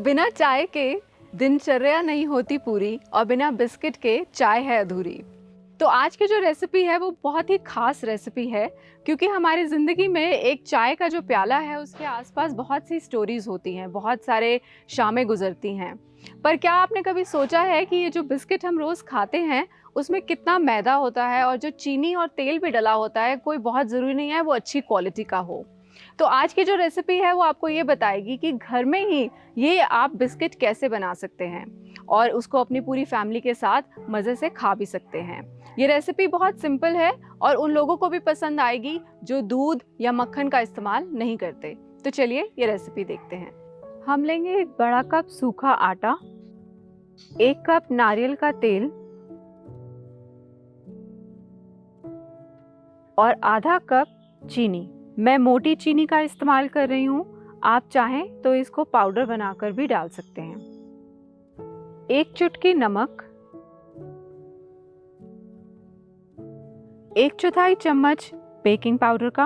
बिना चाय के दिनचर्या नहीं होती पूरी और बिना बिस्किट के चाय है अधूरी। तो आज की जो रेसिपी है वो बहुत ही खास रेसिपी है, क्योंकि हमारी ज़िंदगी में एक चाय का जो प्याला है, उसके आसपास बहुत सी स्टोरीज़ होती हैं, बहुत सारे शामें गुजरती हैं। पर क्या आपने कभी सोचा है कि ये जो बिस्किट हम रोज़ खाते हैं, उसमें कितना मैदा होता है और जो चीनी और तेल भी डला होता है, कोई बहुत ज़रूरी नहीं है वो अच्छी क्वालिटी का हो। तो आज की जो रेसिपी है, वो आपको ये बताएगी कि घर में ही ये आप बिस्किट कैसे बना सकते हैं और उसको अपनी पूरी फैमिली के साथ मज़े से खा भी सकते हैं। ये रेसिपी बहुत सिंपल है और उन लोगों को भी पसंद आएगी जो दूध या मक्खन का इस्तेमाल नहीं करते। तो चलिए ये रेसिपी देखते हैं। हम लेंगे एक बड़ा कप सूखा आटा, एक कप नारियल का तेल और आधा कप चीनी। मैं मोटी चीनी का इस्तेमाल कर रही हूँ। आप चाहें तो इसको पाउडर बनाकर भी डाल सकते हैं। एक चुटकी नमक। एक चौथाई चम्मच बेकिंग पाउडर का।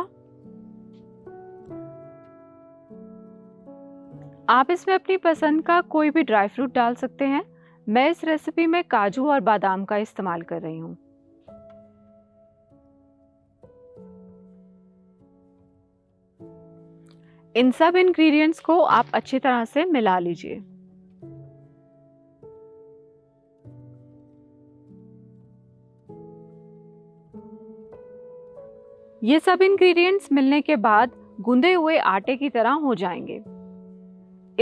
आप इसमें अपनी पसंद का कोई भी ड्राई फ्रूट डाल सकते हैं। मैं इस रेसिपी में काजू और बादाम का इस्तेमाल कर रही हूँ। इन सब इंग्रेडिएंट्स को आप अच्छी तरह से मिला लीजिए। ये सब इंग्रेडिएंट्स मिलने के बाद गूंदे हुए आटे की तरह हो जाएँगे।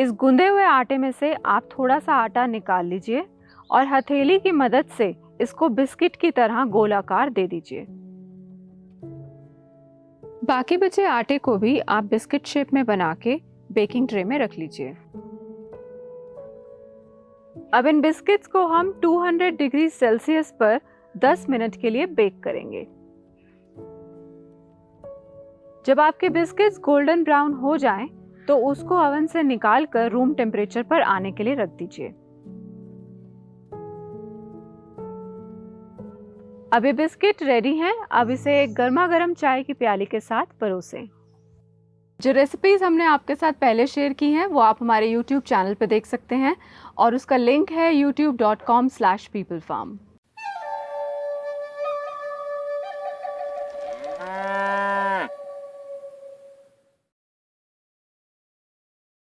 इस गूंदे हुए आटे में से आप थोड़ा सा आटा निकाल लीजिए और हथेली की मदद से इसको बिस्किट की तरह गोलाकार दे दीजिए। बाकी बचे आटे को भी आप बिस्किट शेप में बना के बेकिंग ट्रे में रख लीजिए। अब इन बिस्किट्स को हम 200 डिग्री सेल्सियस पर 10 मिनट के लिए बेक करेंगे। जब आपके बिस्किट्स गोल्डन ब्राउन हो जाएँ, तो उसको ओवन से निकाल कर रूम टेम्परेचर पर आने के लिए रख दीजिए। ये बिस्किट रेडी हैं। अब इसे गर्मा गर्म चाय की प्याली के साथ परोसें। जो रेसिपीज़ हमने आपके साथ पहले शेयर की हैं वो आप हमारे यूट्यूब चैनल पर देख सकते हैं और उसका लिंक है YouTube dot com slash people farm